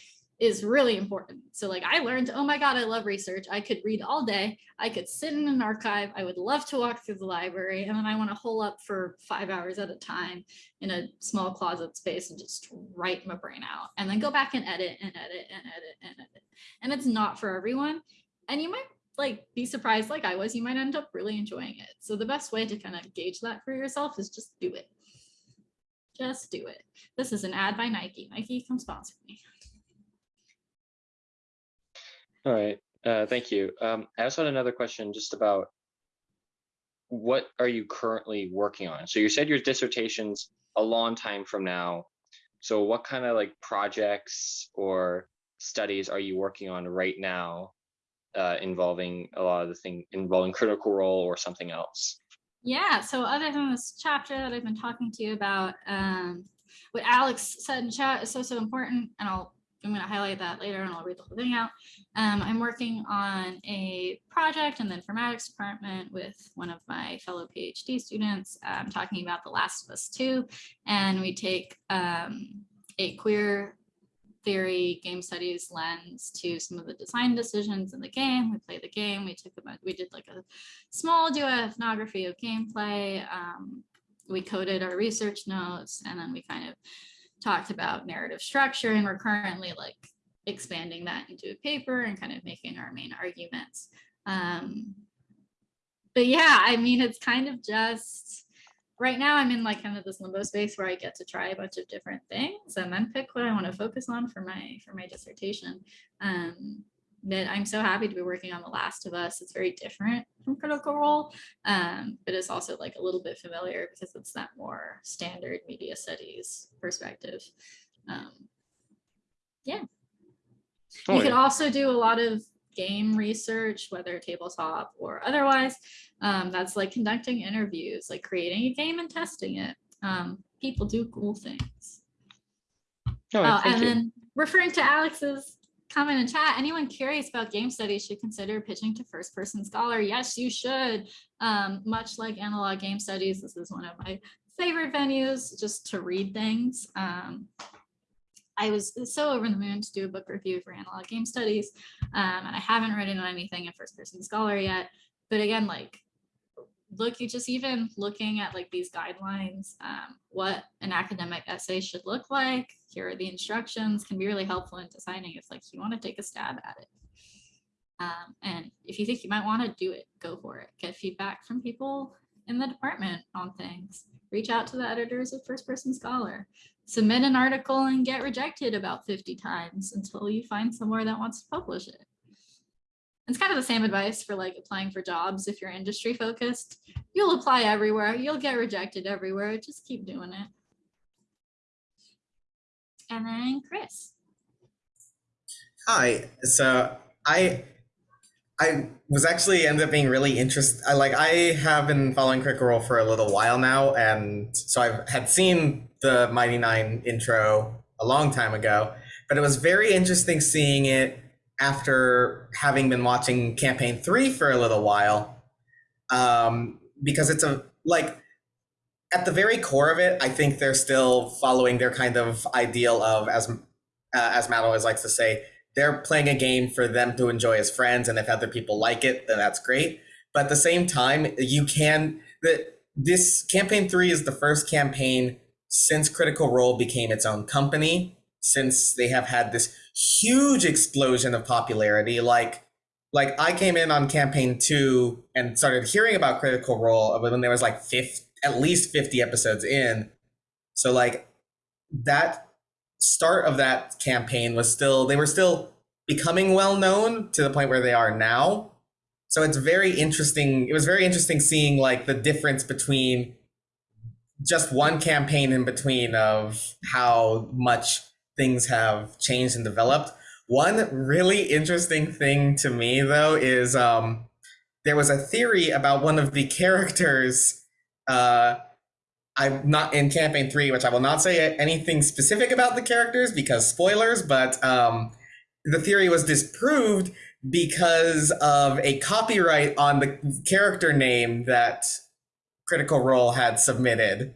is really important. So like I learned, oh my God, I love research. I could read all day. I could sit in an archive. I would love to walk through the library. And then I want to hole up for five hours at a time in a small closet space and just write my brain out and then go back and edit and edit and edit and edit. And it's not for everyone. And you might like be surprised like I was, you might end up really enjoying it. So the best way to kind of gauge that for yourself is just do it. Just do it. This is an ad by Nike. Nike, come sponsor me. All right, uh, thank you. Um, I also had another question just about what are you currently working on? So you said your dissertation's a long time from now. So what kind of like projects or studies are you working on right now uh, involving a lot of the thing involving critical role or something else? Yeah, so other than this chapter that I've been talking to you about, um, what Alex said in chat is so, so important, and I'll I'm going to highlight that later and I'll read the whole thing out. Um, I'm working on a project in the informatics department with one of my fellow PhD students. I'm talking about The Last of Us 2, and we take um, a queer theory game studies lens to some of the design decisions in the game. We play the game. We took about we did like a small do ethnography of gameplay. Um, we coded our research notes, and then we kind of talked about narrative structure and we're currently like expanding that into a paper and kind of making our main arguments. Um, but yeah, I mean, it's kind of just right now I'm in like kind of this limbo space where I get to try a bunch of different things and then pick what I want to focus on for my for my dissertation. Um, that I'm so happy to be working on The Last of Us. It's very different from Critical Role, um, but it's also like a little bit familiar because it's that more standard media studies perspective. Um, yeah. Oh, you yeah. could also do a lot of game research, whether tabletop or otherwise. Um, that's like conducting interviews, like creating a game and testing it. Um, people do cool things. Oh, uh, and you. then referring to Alex's comment in chat. Anyone curious about game studies should consider pitching to First Person Scholar. Yes, you should. Um, much like analog game studies, this is one of my favorite venues just to read things. Um, I was so over the moon to do a book review for analog game studies. Um, and I haven't written anything in first person scholar yet. But again, like look, you just even looking at like these guidelines, um, what an academic essay should look like. Here are the instructions can be really helpful in designing if like you want to take a stab at it. Um, and if you think you might want to do it, go for it. Get feedback from people in the department on things. Reach out to the editors of First Person Scholar. Submit an article and get rejected about 50 times until you find somewhere that wants to publish it. It's kind of the same advice for like applying for jobs if you're industry focused. You'll apply everywhere, you'll get rejected everywhere, just keep doing it. And then Chris. Hi. So I I was actually ended up being really interested. I like I have been following Critical Role for a little while now, and so I had seen the Mighty Nein intro a long time ago, but it was very interesting seeing it after having been watching campaign three for a little while, um, because it's a like at the very core of it, I think they're still following their kind of ideal of as uh, as Matt always likes to say, they're playing a game for them to enjoy as friends, and if other people like it, then that's great. But at the same time, you can that this campaign three is the first campaign since Critical Role became its own company since they have had this huge explosion of popularity. Like, like I came in on campaign two and started hearing about Critical Role when there was like 50, at least 50 episodes in. So like that start of that campaign was still, they were still becoming well known to the point where they are now. So it's very interesting. It was very interesting seeing like the difference between just one campaign in between of how much things have changed and developed. One really interesting thing to me, though, is um, there was a theory about one of the characters. Uh, I'm not in campaign three, which I will not say anything specific about the characters because spoilers, but um, the theory was disproved because of a copyright on the character name that Critical Role had submitted.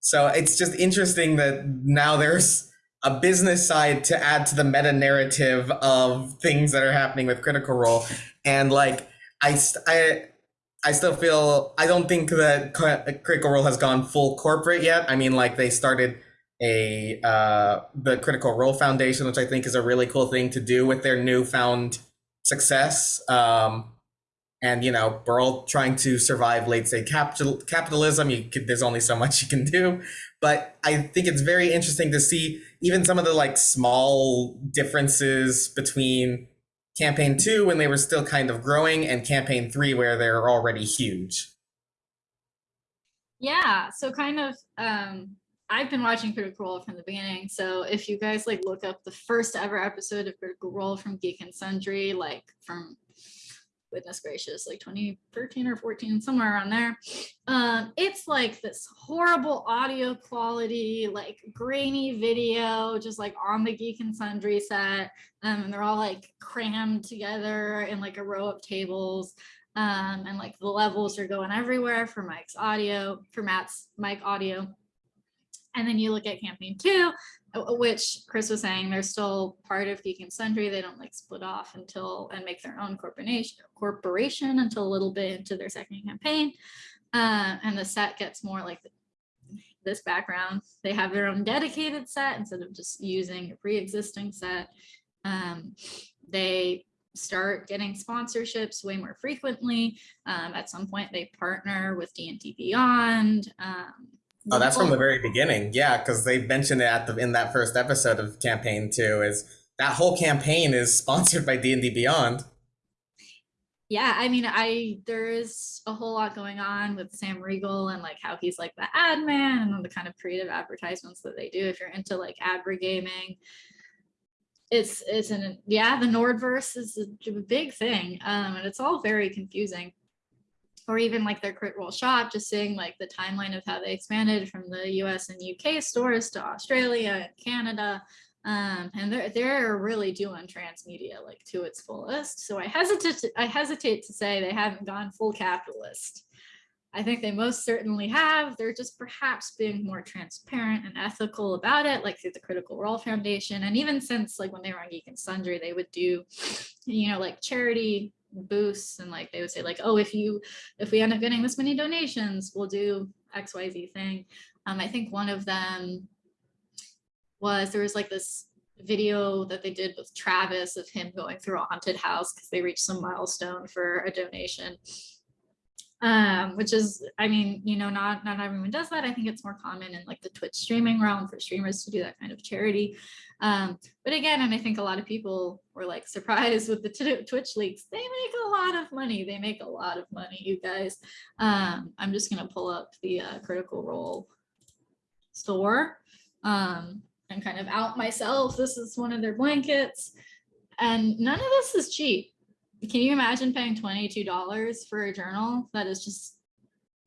So it's just interesting that now there's a business side to add to the meta narrative of things that are happening with Critical Role, and like I I I still feel I don't think that Critical Role has gone full corporate yet. I mean, like they started a uh, the Critical Role Foundation, which I think is a really cool thing to do with their newfound success. Um, and you know, we're all trying to survive late stage capital capitalism. You there's only so much you can do, but I think it's very interesting to see even some of the like small differences between campaign two when they were still kind of growing and campaign three where they're already huge. Yeah, so kind of um I've been watching Critical Role from the beginning. So if you guys like look up the first ever episode of Critical Role from Geek and Sundry, like from goodness gracious, like 2013 or 14, somewhere around there. Um, it's like this horrible audio quality, like grainy video, just like on the Geek and Sundry set. Um, and they're all like crammed together in like a row of tables. Um, and like the levels are going everywhere for Mike's audio, for Matt's mic audio. And then you look at campaign two, uh, which Chris was saying, they're still part of Geek and Sundry. They don't like split off until and make their own corporation corporation until a little bit into their second campaign. Uh, and the set gets more like this background. They have their own dedicated set instead of just using a pre-existing set. Um, they start getting sponsorships way more frequently. Um, at some point, they partner with D&D Beyond. Um, Oh, that's from the very beginning. Yeah, because they mentioned it at the in that first episode of campaign two. Is that whole campaign is sponsored by D and D Beyond? Yeah, I mean, I there is a whole lot going on with Sam Riegel and like how he's like the ad man and the kind of creative advertisements that they do. If you're into like adver gaming, it's it's an yeah, the Nordverse is a big thing, um, and it's all very confusing or even like their crit role shop, just seeing like the timeline of how they expanded from the US and UK stores to Australia and Canada. Um, and they're, they're really doing transmedia like to its fullest. So I hesitate I hesitate to say they haven't gone full capitalist. I think they most certainly have. They're just perhaps being more transparent and ethical about it, like through the Critical Role Foundation. And even since like when they were on Geek and Sundry, they would do, you know, like charity boosts and like they would say like, oh, if you if we end up getting this many donations, we'll do XYZ thing. Um, I think one of them was there was like this video that they did with Travis of him going through a haunted house because they reached some milestone for a donation. Um, which is, I mean, you know, not not everyone does that. I think it's more common in like the Twitch streaming realm for streamers to do that kind of charity. Um, but again, and I think a lot of people were like surprised with the Twitch leaks. They make a lot of money. They make a lot of money, you guys. Um, I'm just gonna pull up the uh, Critical Role store. Um, and kind of out myself. This is one of their blankets. And none of this is cheap. Can you imagine paying $22 for a journal that is just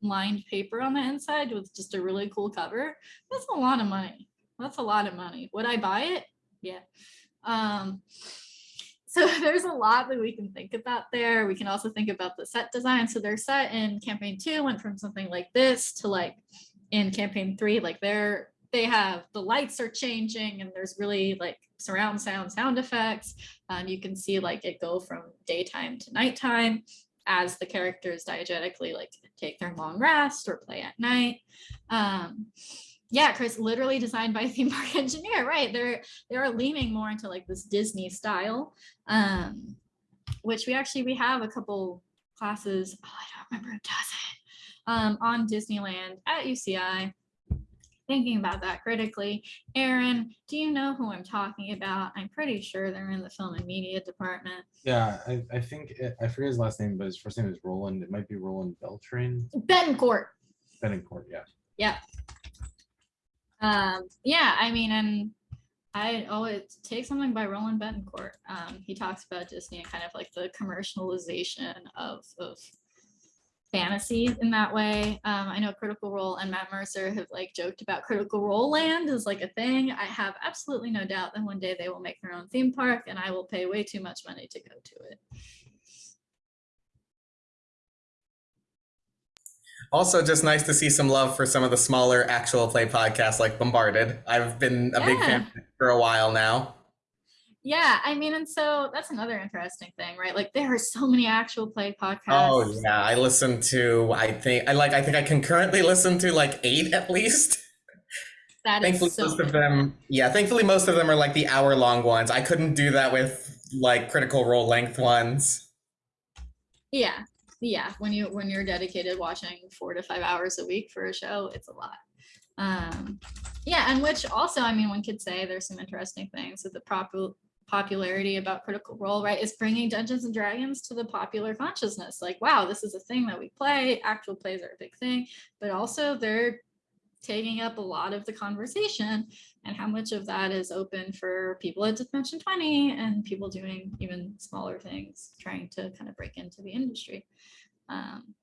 lined paper on the inside with just a really cool cover? That's a lot of money. That's a lot of money. Would I buy it? Yeah. Um, so there's a lot that we can think about there. We can also think about the set design. So their set in campaign two went from something like this to like in campaign three, like their they have the lights are changing and there's really like surround sound sound effects. Um, you can see like it go from daytime to nighttime as the characters diegetically like take their long rest or play at night. Um, yeah, Chris, literally designed by a theme park engineer, right? They're they're leaning more into like this Disney style, um, which we actually we have a couple classes. Oh, I don't remember who does it um, on Disneyland at UCI thinking about that critically. Aaron, do you know who I'm talking about? I'm pretty sure they're in the film and media department. Yeah, I, I think, it, I forget his last name, but his first name is Roland. It might be Roland Beltran. Betancourt. Betancourt, yeah. Yeah. Um, yeah, I mean, and I always take something by Roland Betancourt. Um, he talks about Disney and kind of like the commercialization of, of fantasy in that way. Um, I know Critical Role and Matt Mercer have like joked about Critical Role Land is like a thing. I have absolutely no doubt that one day they will make their own theme park and I will pay way too much money to go to it. Also, just nice to see some love for some of the smaller actual play podcasts like Bombarded. I've been a yeah. big fan for a while now. Yeah, I mean, and so that's another interesting thing, right? Like there are so many actual play podcasts. Oh yeah, I listen to. I think I like. I think I concurrently listen to like eight at least. That thankfully, so most of them. Yeah, thankfully, most of them are like the hour long ones. I couldn't do that with like critical role length ones. Yeah, yeah. When you when you're dedicated watching four to five hours a week for a show, it's a lot. Um, yeah, and which also, I mean, one could say there's some interesting things with the proper popularity about Critical Role, right, is bringing Dungeons and Dragons to the popular consciousness. Like, wow, this is a thing that we play. Actual plays are a big thing, but also they're taking up a lot of the conversation and how much of that is open for people at Dimension 20 and people doing even smaller things, trying to kind of break into the industry. Um,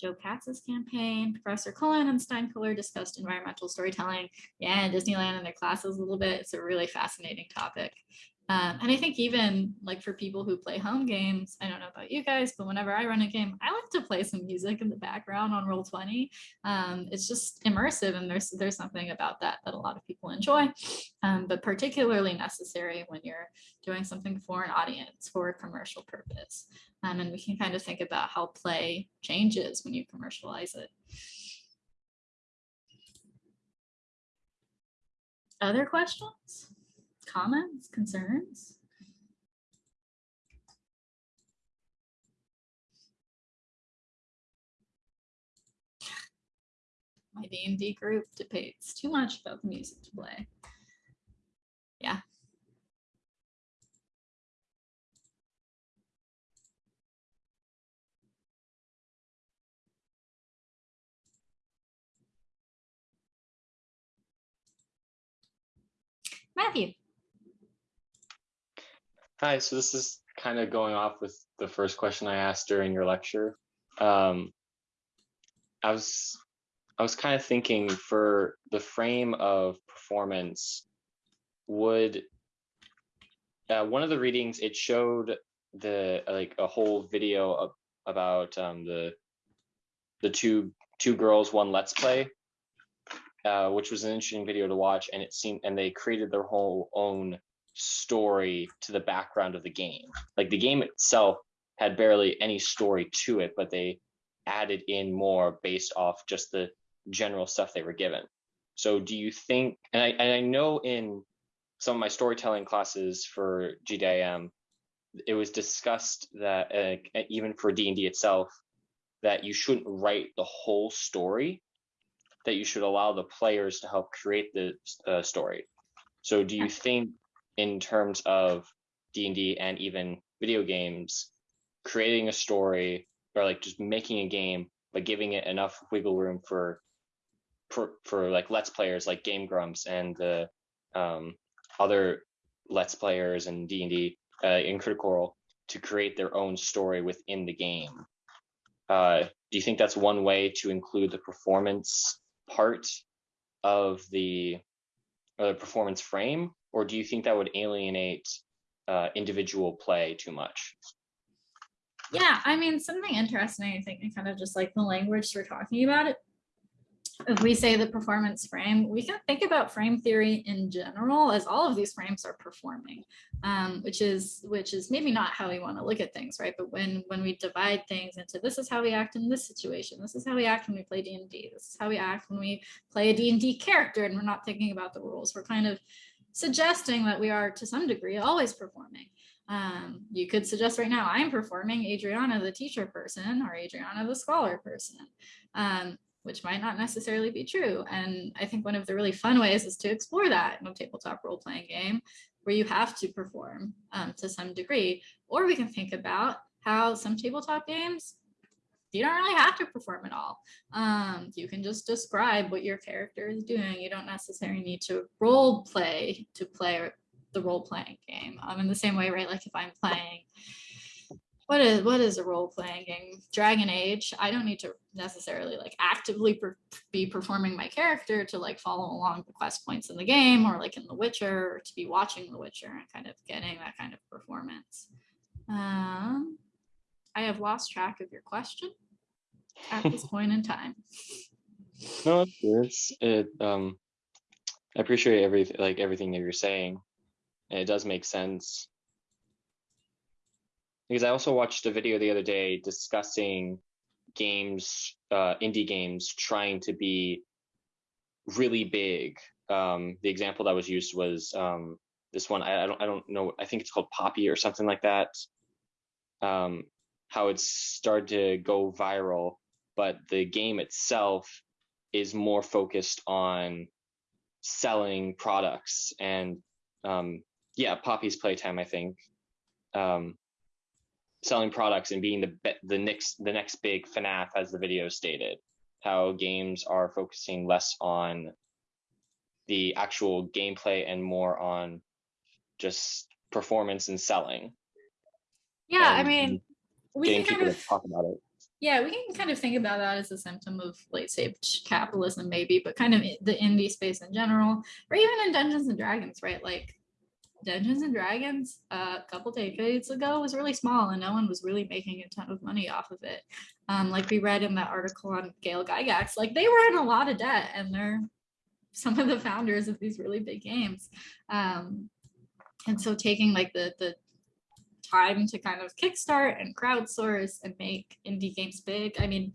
Joe Katz's campaign, Professor Cullen and Steinkuehler discussed environmental storytelling. Yeah, and Disneyland and their classes a little bit. It's a really fascinating topic. Um, and I think even like for people who play home games, I don't know about you guys, but whenever I run a game, I like to play some music in the background on Roll20. Um, it's just immersive and there's there's something about that that a lot of people enjoy, um, but particularly necessary when you're doing something for an audience for a commercial purpose. Um, and we can kind of think about how play changes when you commercialize it. Other questions? Comments, concerns? My D&D group debates too much about the music to play. Yeah. Matthew. Hi, so this is kind of going off with the first question I asked during your lecture. Um, I was I was kind of thinking for the frame of performance, would uh, one of the readings it showed the like a whole video of about um, the the two two girls one let's play, uh, which was an interesting video to watch, and it seemed and they created their whole own story to the background of the game. Like the game itself had barely any story to it, but they added in more based off just the general stuff they were given. So do you think, and I, and I know in some of my storytelling classes for GDIM, it was discussed that uh, even for D&D itself, that you shouldn't write the whole story, that you should allow the players to help create the uh, story. So do you think in terms of D&D and even video games, creating a story or like just making a game, but giving it enough wiggle room for for, for like let's players like Game Grumps and the um, other let's players and D&D uh, in Critical Role to create their own story within the game. Uh, do you think that's one way to include the performance part of the, or the performance frame, or do you think that would alienate uh, individual play too much? Yeah, I mean, something interesting, I think, and kind of just like the language we're talking about it. If we say the performance frame, we can think about frame theory in general as all of these frames are performing, um, which is which is maybe not how we want to look at things, right? But when when we divide things into this is how we act in this situation, this is how we act when we play D&D, this is how we act when we play a D&D character and we're not thinking about the rules. We're kind of suggesting that we are to some degree always performing. Um, you could suggest right now, I'm performing Adriana, the teacher person, or Adriana, the scholar person, um, which might not necessarily be true. And I think one of the really fun ways is to explore that in a tabletop role-playing game where you have to perform um, to some degree. Or we can think about how some tabletop games, you don't really have to perform at all. Um, you can just describe what your character is doing. You don't necessarily need to role play to play the role playing game. Um, in the same way, right? Like if I'm playing, what is what is a role playing game? Dragon Age. I don't need to necessarily like actively per be performing my character to like follow along the quest points in the game, or like in The Witcher, or to be watching The Witcher and kind of getting that kind of performance. Um, I have lost track of your question at this point in time. No, it's it. Um, I appreciate everything, like everything that you're saying and it does make sense. Because I also watched a video the other day discussing games, uh, indie games trying to be really big. Um, the example that was used was um, this one. I, I, don't, I don't know. I think it's called Poppy or something like that. Um, how it's started to go viral, but the game itself is more focused on selling products and um, yeah, Poppy's Playtime, I think, um, selling products and being the the next the next big FNAF, as the video stated. How games are focusing less on the actual gameplay and more on just performance and selling. Yeah, and I mean, we can kind of talk about it. Yeah, we can kind of think about that as a symptom of late stage capitalism, maybe, but kind of the indie space in general, or even in Dungeons and Dragons, right? Like Dungeons and Dragons uh, a couple decades ago was really small and no one was really making a ton of money off of it. Um, like we read in that article on Gail Gygax, like they were in a lot of debt and they're some of the founders of these really big games. Um, and so taking like the the time to kind of kickstart and crowdsource and make indie games big. I mean,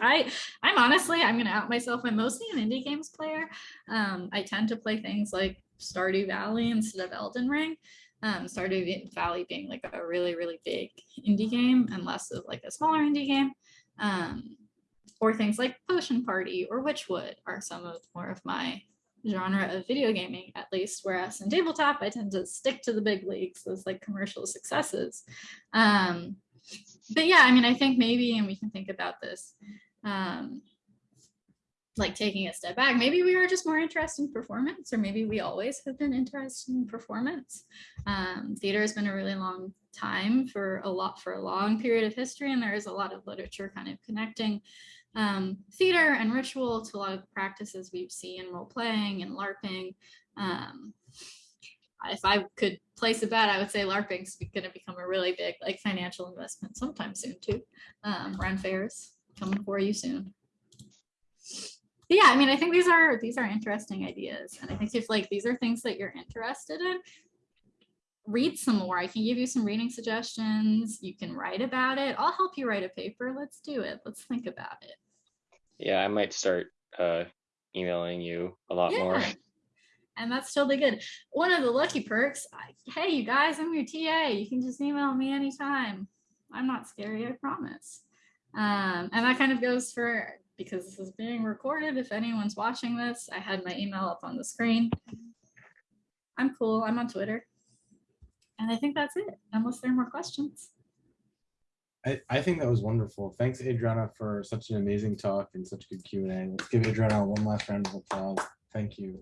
I I'm honestly I'm gonna out myself. I'm mostly an indie games player. Um, I tend to play things like Stardew Valley instead of Elden Ring. Um, Stardew Valley being like a really, really big indie game and less of like a smaller indie game. Um, or things like Potion Party or Wytchwood are some of more of my genre of video gaming, at least. Whereas in tabletop, I tend to stick to the big leagues, those like commercial successes. Um, but yeah, I mean, I think maybe, and we can think about this, um, like taking a step back, maybe we are just more interested in performance, or maybe we always have been interested in performance. Um, theater has been a really long time for a lot for a long period of history, and there is a lot of literature kind of connecting um, theater and ritual to a lot of the practices we see in role playing and LARPing. Um, if I could place a bet, I would say LARPing's going to become a really big like financial investment sometime soon too. Um, Ren fairs coming for you soon. But yeah, I mean, I think these are these are interesting ideas, and I think if like these are things that you're interested in, read some more. I can give you some reading suggestions. You can write about it. I'll help you write a paper. Let's do it. Let's think about it. Yeah, I might start uh, emailing you a lot more. Yeah. And that's totally good. One of the lucky perks, I, hey, you guys, I'm your TA. You can just email me anytime. I'm not scary, I promise. Um, and that kind of goes for, because this is being recorded, if anyone's watching this, I had my email up on the screen. I'm cool, I'm on Twitter. And I think that's it, unless there are more questions. I, I think that was wonderful. Thanks, Adriana, for such an amazing talk and such a good Q and A. Let's give Adriana one last round of applause. Thank you.